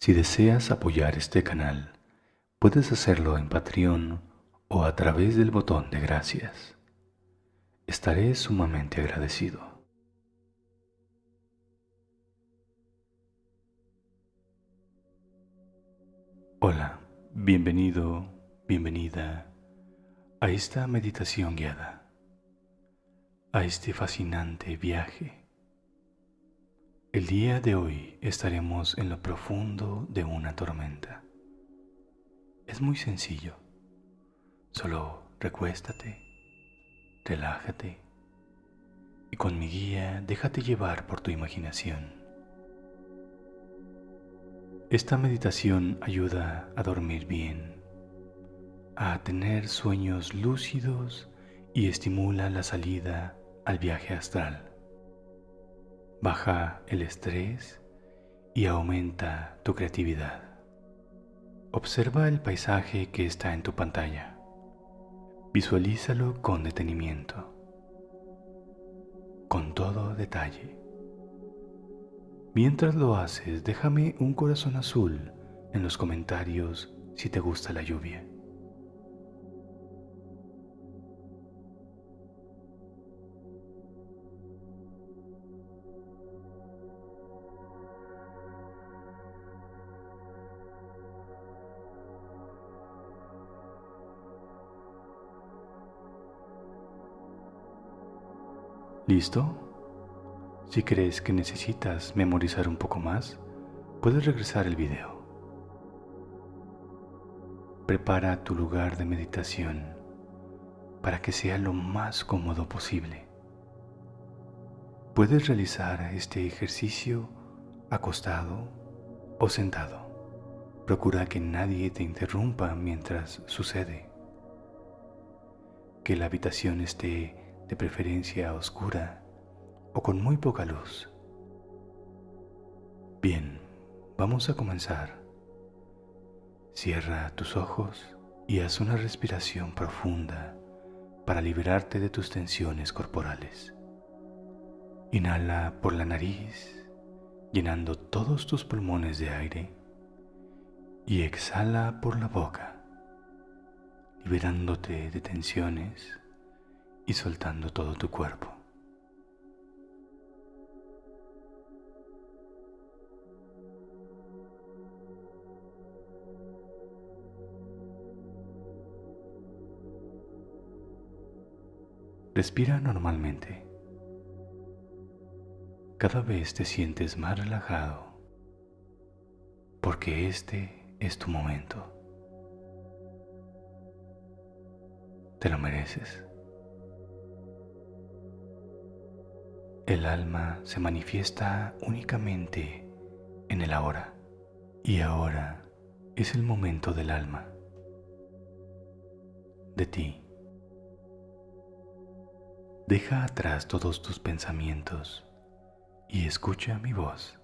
Si deseas apoyar este canal, puedes hacerlo en Patreon o a través del botón de gracias. Estaré sumamente agradecido. Hola, bienvenido, bienvenida a esta meditación guiada, a este fascinante viaje el día de hoy estaremos en lo profundo de una tormenta. Es muy sencillo. Solo recuéstate, relájate y con mi guía déjate llevar por tu imaginación. Esta meditación ayuda a dormir bien, a tener sueños lúcidos y estimula la salida al viaje astral baja el estrés y aumenta tu creatividad. Observa el paisaje que está en tu pantalla. Visualízalo con detenimiento, con todo detalle. Mientras lo haces, déjame un corazón azul en los comentarios si te gusta la lluvia. ¿Listo? Si crees que necesitas memorizar un poco más, puedes regresar el video. Prepara tu lugar de meditación para que sea lo más cómodo posible. Puedes realizar este ejercicio acostado o sentado. Procura que nadie te interrumpa mientras sucede. Que la habitación esté de preferencia oscura o con muy poca luz. Bien, vamos a comenzar. Cierra tus ojos y haz una respiración profunda para liberarte de tus tensiones corporales. Inhala por la nariz, llenando todos tus pulmones de aire, y exhala por la boca, liberándote de tensiones y soltando todo tu cuerpo. Respira normalmente. Cada vez te sientes más relajado porque este es tu momento. Te lo mereces. El alma se manifiesta únicamente en el ahora y ahora es el momento del alma, de ti. Deja atrás todos tus pensamientos y escucha mi voz.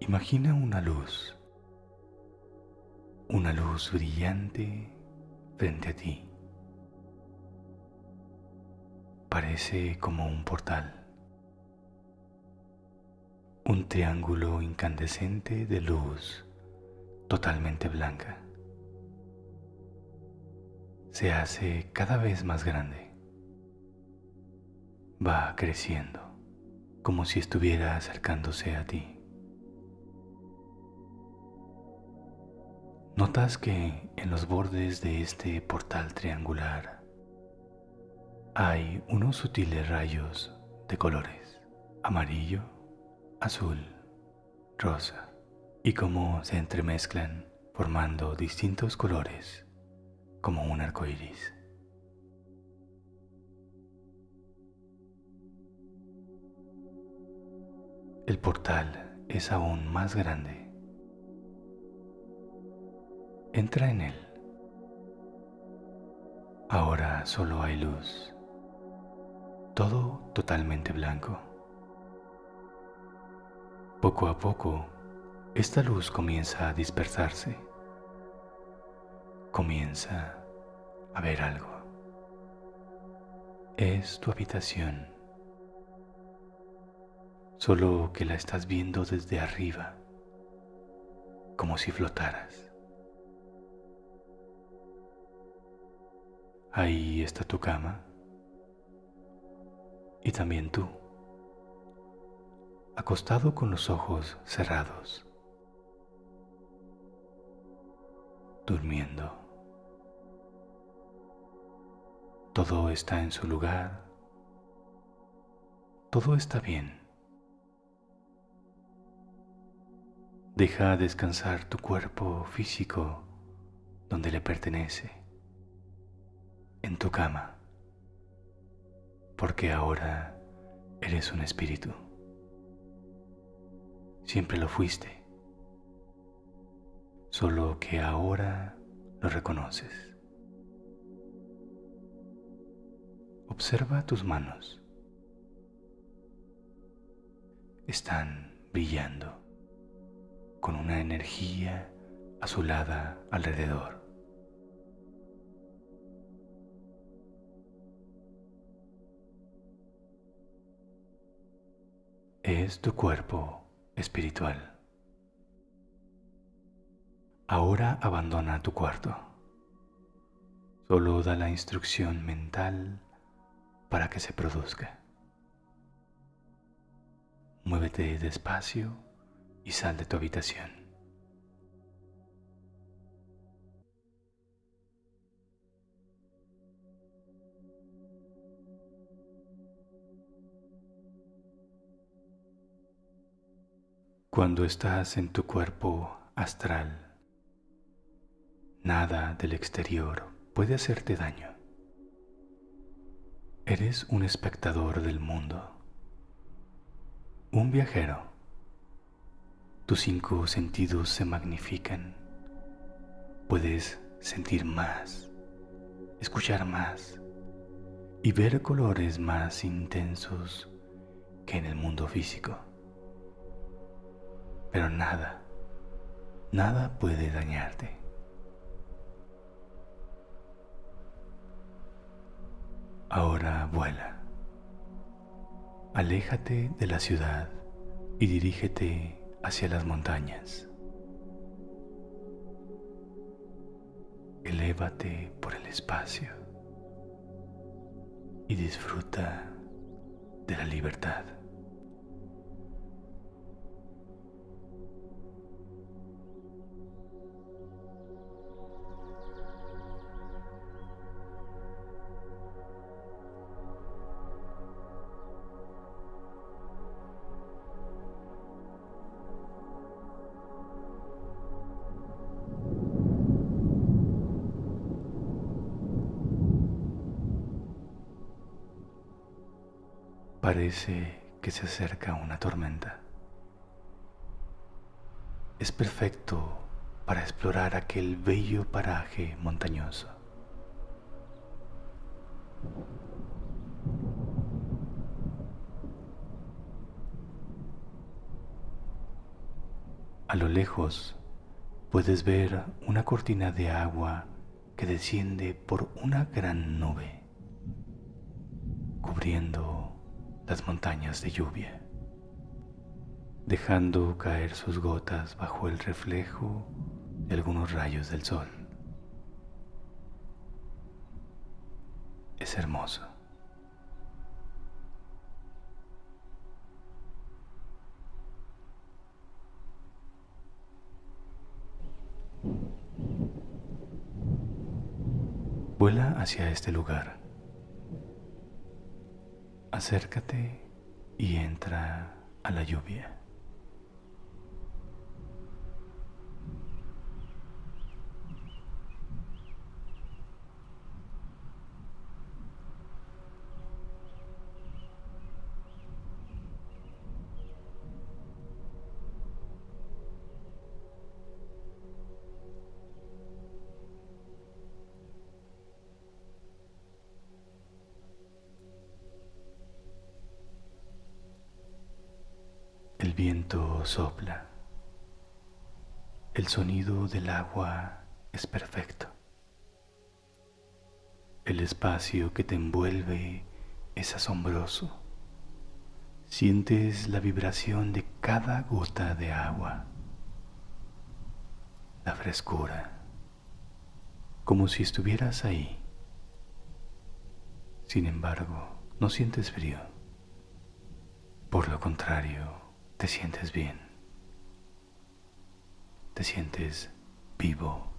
Imagina una luz, una luz brillante frente a ti. Parece como un portal, un triángulo incandescente de luz totalmente blanca. Se hace cada vez más grande. Va creciendo, como si estuviera acercándose a ti. Notas que en los bordes de este portal triangular hay unos sutiles rayos de colores, amarillo, azul, rosa, y cómo se entremezclan formando distintos colores como un arco iris. El portal es aún más grande. Entra en él. Ahora solo hay luz todo totalmente blanco. Poco a poco, esta luz comienza a dispersarse. Comienza a ver algo. Es tu habitación, solo que la estás viendo desde arriba, como si flotaras. Ahí está tu cama y también tú, acostado con los ojos cerrados, durmiendo. Todo está en su lugar, todo está bien. Deja descansar tu cuerpo físico donde le pertenece, en tu cama porque ahora eres un espíritu. Siempre lo fuiste, solo que ahora lo reconoces. Observa tus manos. Están brillando con una energía azulada alrededor. Es tu cuerpo espiritual. Ahora abandona tu cuarto. Solo da la instrucción mental para que se produzca. Muévete despacio y sal de tu habitación. Cuando estás en tu cuerpo astral, nada del exterior puede hacerte daño. Eres un espectador del mundo, un viajero. Tus cinco sentidos se magnifican. Puedes sentir más, escuchar más y ver colores más intensos que en el mundo físico pero nada, nada puede dañarte. Ahora vuela. Aléjate de la ciudad y dirígete hacia las montañas. Elévate por el espacio y disfruta de la libertad. Parece que se acerca una tormenta. Es perfecto para explorar aquel bello paraje montañoso. A lo lejos puedes ver una cortina de agua que desciende por una gran nube, cubriendo las montañas de lluvia, dejando caer sus gotas bajo el reflejo de algunos rayos del sol. Es hermoso. Vuela hacia este lugar acércate y entra a la lluvia. Viento sopla. El sonido del agua es perfecto. El espacio que te envuelve es asombroso. Sientes la vibración de cada gota de agua. frescura, como si estuvieras ahí. Sin embargo, no sientes frío. Por lo contrario, te sientes bien. Te sientes vivo.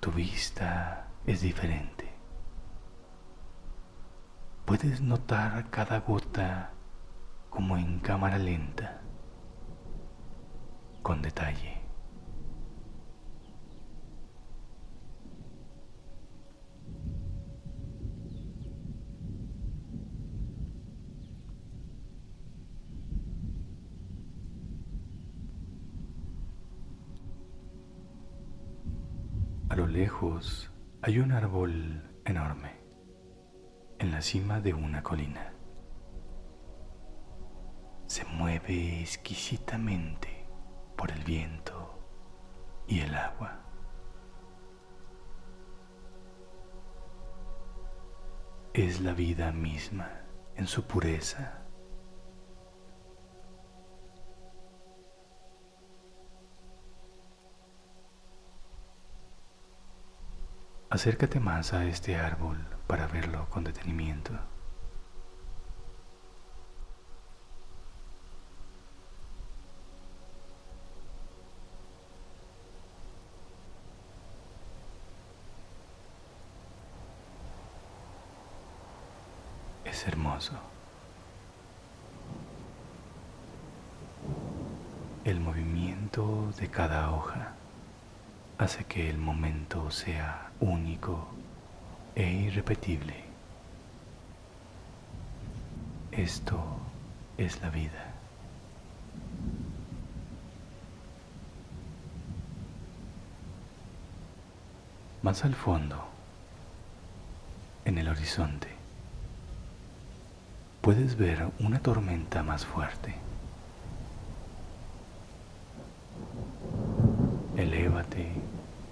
Tu vista es diferente. Puedes notar cada gota como en cámara lenta, con detalle. A lo lejos hay un árbol enorme en la cima de una colina. Se mueve exquisitamente por el viento y el agua. Es la vida misma en su pureza. Acércate más a este árbol para verlo con detenimiento. Es hermoso. El movimiento de cada hoja hace que el momento sea único e irrepetible. Esto es la vida. Más al fondo, en el horizonte, puedes ver una tormenta más fuerte. Elévate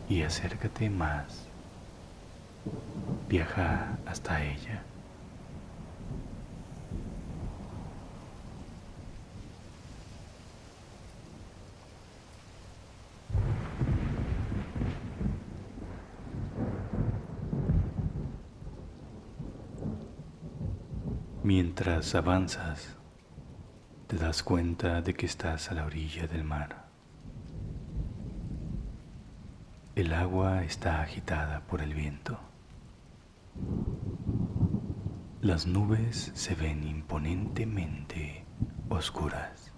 y acércate más. Viaja hasta ella. Mientras avanzas, te das cuenta de que estás a la orilla del mar. El agua está agitada por el viento. Las nubes se ven imponentemente oscuras.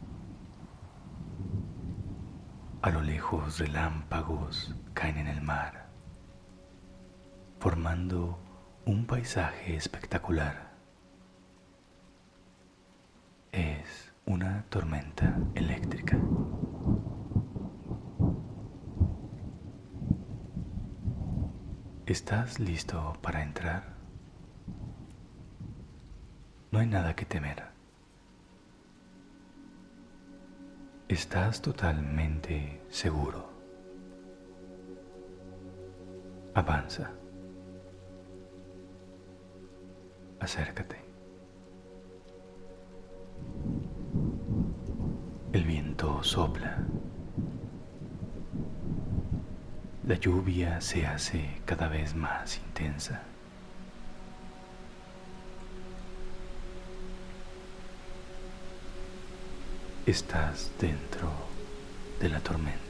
A lo lejos relámpagos caen en el mar, formando un paisaje espectacular. Es una tormenta eléctrica. ¿Estás listo para entrar? No hay nada que temer. Estás totalmente seguro. Avanza. Acércate. El viento sopla La lluvia se hace cada vez más intensa. Estás dentro de la tormenta.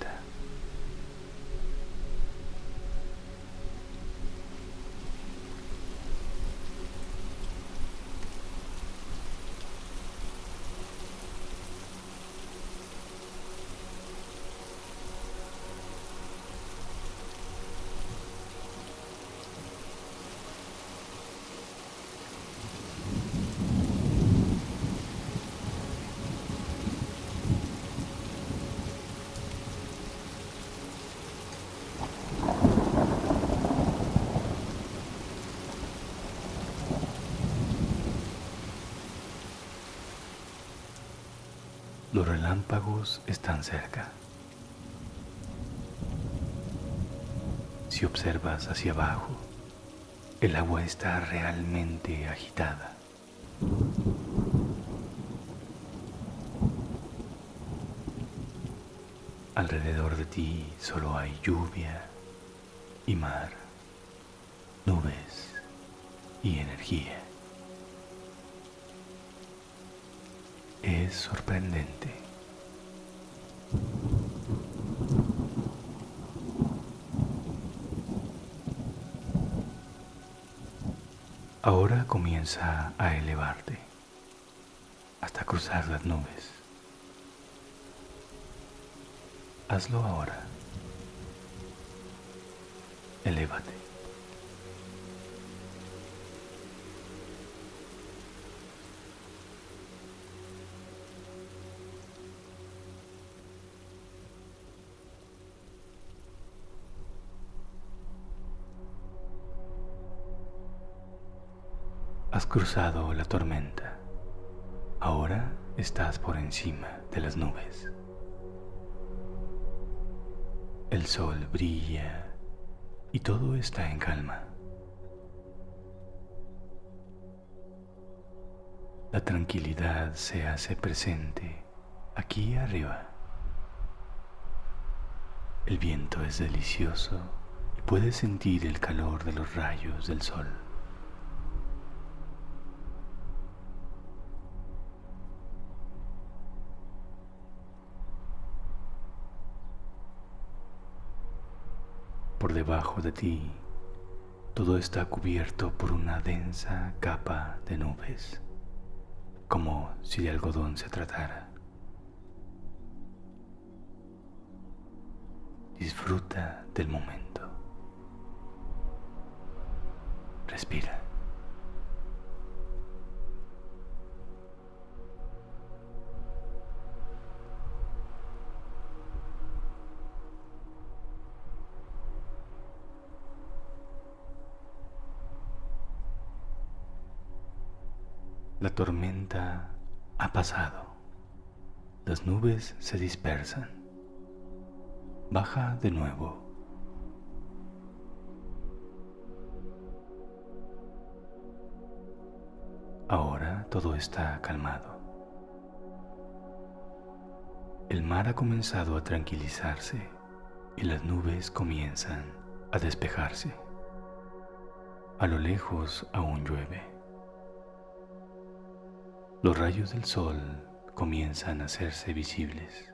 Los relámpagos están cerca. Si observas hacia abajo, el agua está realmente agitada. Alrededor de ti solo hay lluvia y mar, nubes y energía. Es sorprendente. Ahora a elevarte hasta cruzar las nubes. Hazlo ahora. Elévate. Has cruzado la tormenta. Ahora estás por encima de las nubes. El sol brilla y todo está en calma. La tranquilidad se hace presente aquí arriba. El viento es delicioso y puedes sentir el calor de los rayos del sol. Por debajo de ti, todo está cubierto por una densa capa de nubes, como si de algodón se tratara. Disfruta del momento. Respira. La tormenta ha pasado. Las nubes se dispersan. Baja de nuevo. Ahora todo está calmado. El mar ha comenzado a tranquilizarse y las nubes comienzan a despejarse. A lo lejos aún llueve. Los rayos del sol comienzan a hacerse visibles,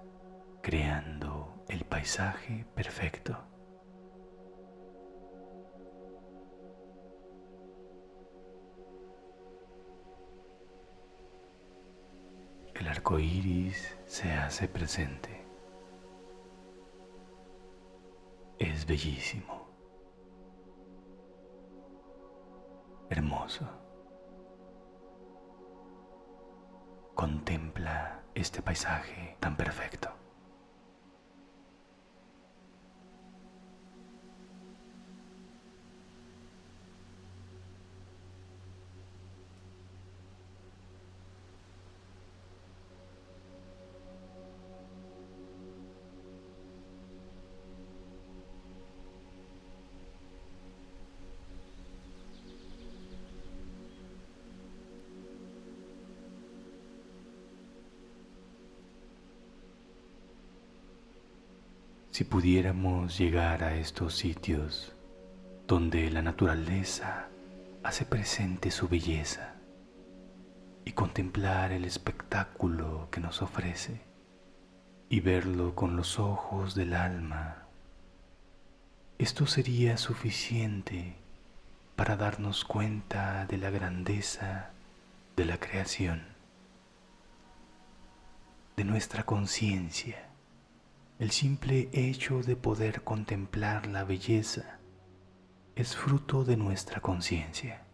creando el paisaje perfecto. El arco iris se hace presente. Es bellísimo, hermoso. Contempla este paisaje tan perfecto. Si pudiéramos llegar a estos sitios donde la naturaleza hace presente su belleza y contemplar el espectáculo que nos ofrece y verlo con los ojos del alma, esto sería suficiente para darnos cuenta de la grandeza de la creación, de nuestra conciencia el simple hecho de poder contemplar la belleza es fruto de nuestra conciencia,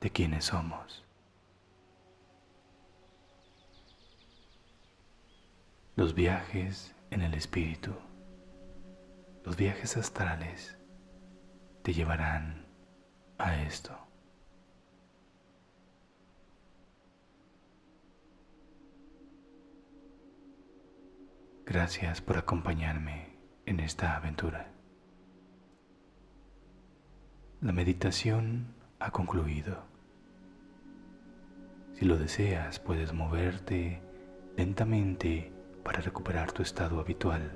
de quienes somos. Los viajes en el espíritu, los viajes astrales te llevarán a esto. Gracias por acompañarme en esta aventura. La meditación ha concluido. Si lo deseas, puedes moverte lentamente para recuperar tu estado habitual.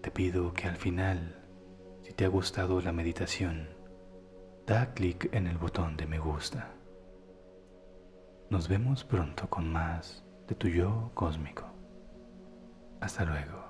Te pido que al final, si te ha gustado la meditación, da clic en el botón de me gusta. Nos vemos pronto con más de tu yo cósmico. Hasta luego.